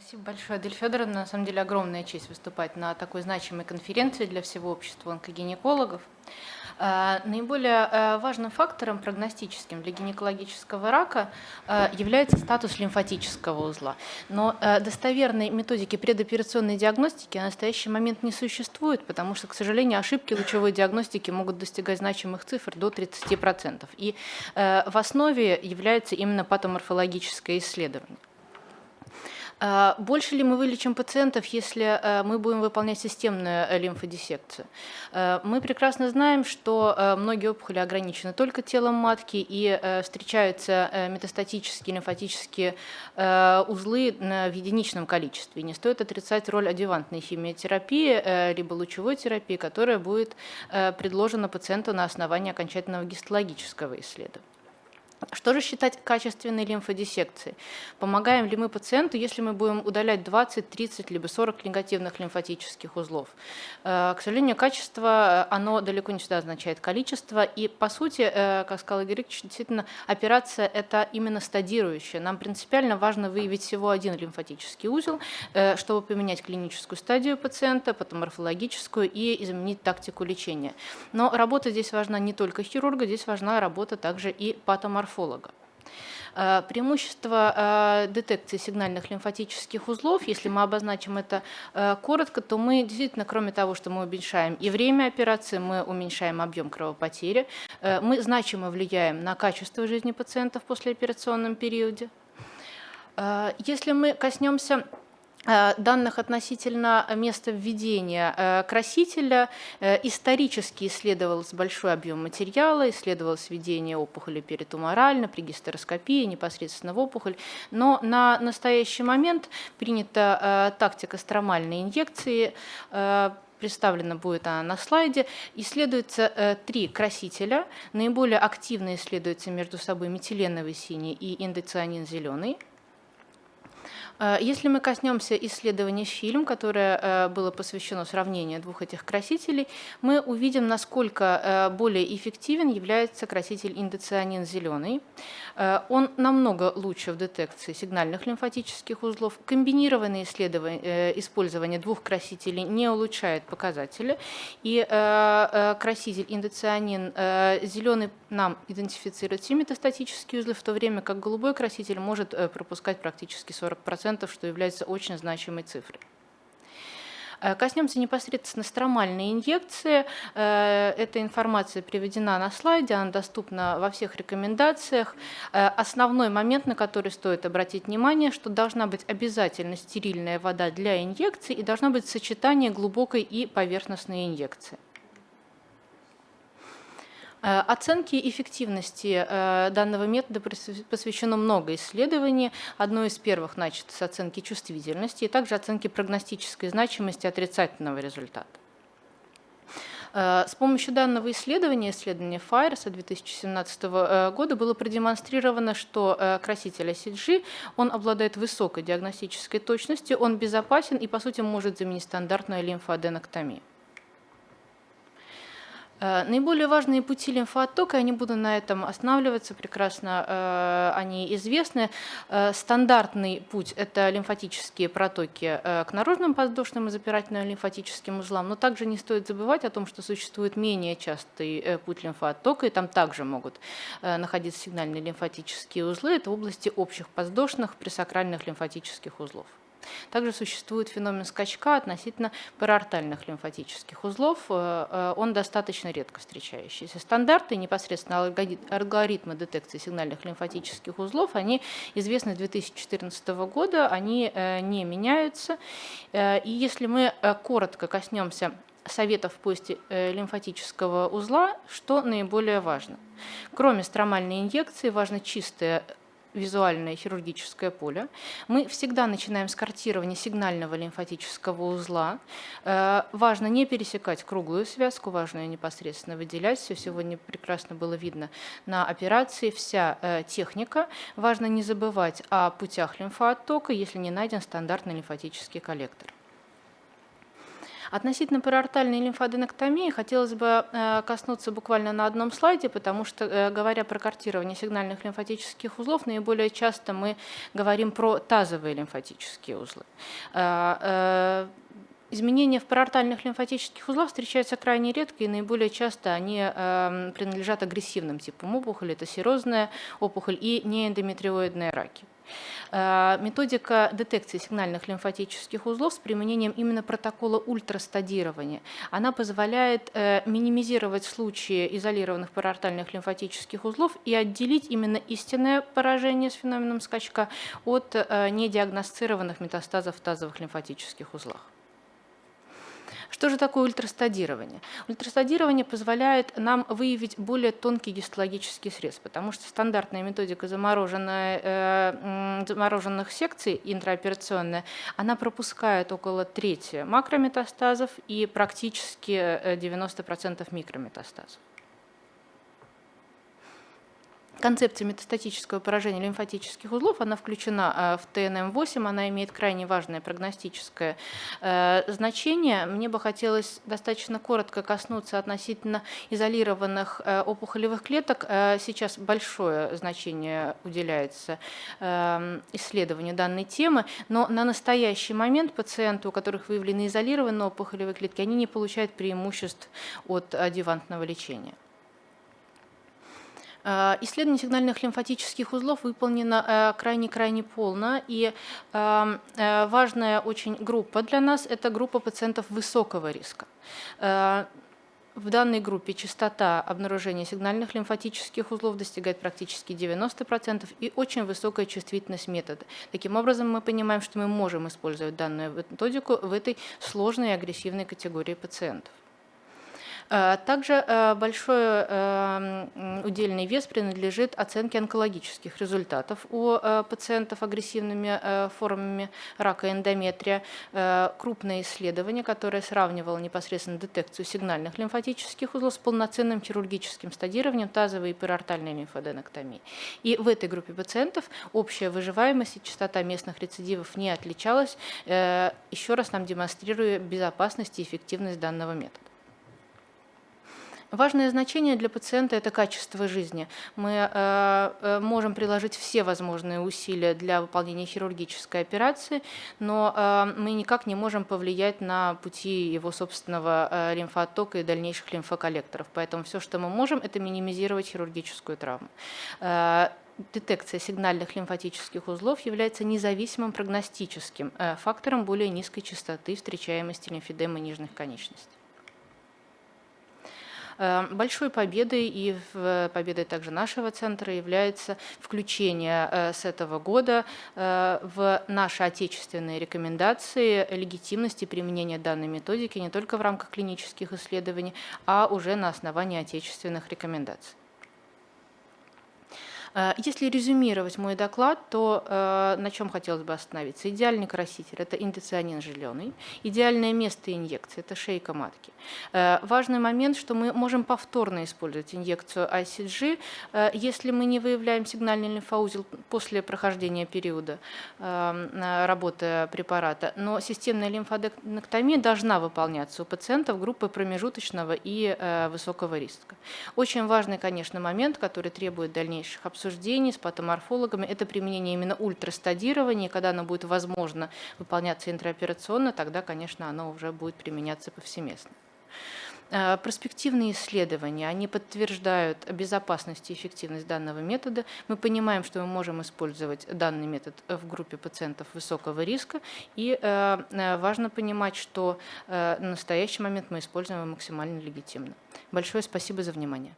Спасибо большое, Адель Федоровна. На самом деле огромная честь выступать на такой значимой конференции для всего общества онкогинекологов. Э, наиболее э, важным фактором прогностическим для гинекологического рака э, является статус лимфатического узла. Но достоверной методики предоперационной диагностики на настоящий момент не существует, потому что, к сожалению, ошибки лучевой диагностики могут достигать значимых цифр до 30%. И в основе является именно патоморфологическое исследование. А, больше ли мы вылечим пациентов, если э, мы будем выполнять системную э, лимфодиссекцию? Э, мы прекрасно знаем, что многие опухоли ограничены только телом матки и встречаются метастатические лимфатические узлы в единичном количестве. Не стоит отрицать роль адювантной химиотерапии либо лучевой терапии, которая будет предложена пациенту на основании окончательного гистологического исследования. Что же считать качественной лимфодиссекцией? Помогаем ли мы пациенту, если мы будем удалять 20, 30, либо 40 негативных лимфатических узлов? Э, к сожалению, качество, э, оно далеко не всегда означает количество. И, по сути, э, как сказал Игорь Ильич, действительно, операция – это именно стадирующая. Нам принципиально важно выявить всего один лимфатический узел, чтобы поменять клиническую стадию пациента, потом морфологическую и изменить тактику лечения. Но работа здесь важна не только хирурга, здесь важна работа также и патоморфолога морфолога. Э, преимущество э, детекции сигнальных лимфатических узлов, если мы обозначим это э, коротко, то мы действительно, кроме того, что мы уменьшаем и время операции, мы уменьшаем объем кровопотери, мы значимо влияем на качество жизни пациентов в послеоперационном периоде. Если мы коснемся данных относительно места введения э, красителя. Э, исторически исследовался большой объем материала, исследовалось введение опухоли перитуморально, при гистероскопии, непосредственно в опухоль. Но на настоящий момент принята тактика стромальной инъекции, представлена будет она на слайде, исследуется э, три красителя. Наиболее активно исследуются между собой метиленовый синий и индоцианин зеленый. Э, если мы коснемся исследования фильм, которое э, было посвящено сравнению двух этих красителей, мы увидим, насколько э, более эффективен является краситель индоцианин зеленый. Он намного лучше в детекции сигнальных лимфатических узлов. Комбинированное использование двух красителей не улучшает показатели. И краситель индоцианин зеленый нам идентифицирует все метастатические узлы, в то время как голубой краситель может пропускать практически 40% что является очень значимой цифрой. Э, коснемся непосредственно стромальной инъекции. Э, эта информация приведена на слайде, она доступна во всех рекомендациях. Э, основной момент, на который стоит обратить внимание, что должна быть обязательно стерильная вода для инъекции и должно быть сочетание глубокой и поверхностной инъекции. Э, оценке эффективности э, данного метода посвящено много исследований. Одно из первых начато с оценки чувствительности и также оценки прогностической значимости отрицательного результата. Э, с помощью данного исследования, исследования Файерса 2017 года, было продемонстрировано, что краситель CG, он обладает высокой диагностической точностью, он безопасен и, по сути, может заменить стандартную лимфоаденоктомию. Э, наиболее важные пути лимфооттока, я не буду на этом останавливаться, прекрасно э, они известны. Э, стандартный путь – это лимфатические протоки к наружным подвздошным и запирательным лимфатическим узлам, но также не стоит забывать о том, что существует менее частый путь лимфооттока, и там также могут находиться сигнальные лимфатические узлы, это области общих подвздошных пресакральных лимфатических узлов. Также существует феномен скачка относительно параортальных лимфатических узлов. Э, э, он достаточно редко встречающийся. Стандарты, непосредственно алгоритмы детекции сигнальных лимфатических узлов, они известны с 2014 года, они э, не меняются. И если мы коротко коснемся советов в поиске лимфатического узла, что наиболее важно. Кроме стромальной инъекции, важно чистое визуальное хирургическое поле. Мы всегда начинаем с картирования сигнального лимфатического узла. Э, важно не пересекать круглую связку, важно ее непосредственно выделять. Все сегодня прекрасно было видно на операции. Вся э, техника. Важно не забывать о путях лимфооттока, если не найден стандартный лимфатический коллектор. Относительно париортальной лимфоденоктомии хотелось бы э, коснуться буквально на одном слайде, потому что, э, говоря про картирование сигнальных лимфатических узлов, наиболее часто мы говорим про тазовые лимфатические узлы. Э, изменения в парартальных лимфатических узлах встречаются крайне редко, и наиболее часто они принадлежат агрессивным типам опухоли. Это серозная опухоль и неэндометриоидные раки. Э, методика детекции сигнальных лимфатических узлов с применением именно протокола ультрастадирования. Она позволяет э, минимизировать случаи изолированных парартальных лимфатических узлов и отделить именно истинное поражение с феноменом скачка от э, недиагностированных метастазов в тазовых лимфатических узлах. Что же такое ультрастадирование? Ультрастадирование позволяет нам выявить более тонкий гистологический срез, потому что стандартная методика э, замороженных секций интраоперационная, она пропускает около трети макрометастазов и практически 90% э, микрометастазов. Концепция метастатического поражения лимфатических узлов, она включена э, в ТНМ-8, она имеет крайне важное прогностическое э, значение. Мне бы хотелось достаточно коротко коснуться относительно изолированных э, опухолевых клеток. Сейчас большое значение уделяется исследованию данной темы, но на настоящий момент пациенты, у которых выявлены изолированные опухолевые клетки, они не получают преимуществ от адъювантного лечения. Э, исследование сигнальных лимфатических узлов выполнено крайне-крайне полно, и эм, э, важная очень группа для нас – это группа пациентов высокого риска. Э, в данной группе частота обнаружения сигнальных лимфатических узлов достигает практически 90% и очень высокая чувствительность метода. Таким образом, мы понимаем, что мы можем использовать данную методику в этой сложной и агрессивной категории пациентов. Э, также э, большой эм, удельный вес принадлежит оценке онкологических результатов у э, пациентов агрессивными формами рака эндометрия. Крупное исследование, которое сравнивало непосредственно детекцию сигнальных лимфатических узлов с полноценным хирургическим стадированием тазовой и перортальной лимфоденоктомии. И в этой группе пациентов общая выживаемость и частота местных рецидивов не отличалась, еще раз нам демонстрируя безопасность и эффективность данного метода. Важное значение для пациента – это качество жизни. Мы э, э, можем приложить все возможные усилия для выполнения хирургической операции, но э, мы никак не можем повлиять на пути его собственного э, лимфооттока и дальнейших лимфоколлекторов. Поэтому все, что мы можем, это минимизировать хирургическую травму детекция сигнальных лимфатических узлов является независимым прогностическим фактором более низкой частоты встречаемости лимфедемы нижних конечностей. Эм, большой победой и победой также нашего центра является включение э, с этого года э, в наши отечественные рекомендации легитимности применения данной методики не только в рамках клинических исследований, а уже на основании отечественных рекомендаций. Э, если резюмировать мой доклад, то э, на чем хотелось бы остановиться? Идеальный краситель – это индоцианин зеленый. Идеальное место инъекции – это шейка матки. Э, важный момент, что мы можем повторно использовать инъекцию ICG, если мы не выявляем сигнальный лимфоузел после прохождения периода работы препарата. Но системная лимфодектомия должна выполняться у пациентов группы промежуточного и высокого риска. Очень важный, конечно, момент, который требует дальнейших обсуждений, обсуждений с патоморфологами, это применение именно ультрастадирования, когда оно будет возможно выполняться интраоперационно, тогда, конечно, оно уже будет применяться повсеместно. Э, Проспективные исследования, они подтверждают безопасность и эффективность данного метода. Мы понимаем, что мы можем использовать данный метод в группе пациентов высокого риска. И э, э, важно понимать, что на настоящий момент мы используем его максимально легитимно. Большое спасибо за внимание.